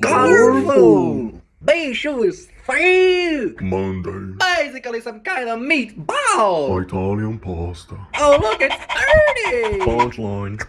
Garful! Beige is fake! Monday. Basically some kind of meatball. Italian pasta. Oh, look, it's dirty. Punchline.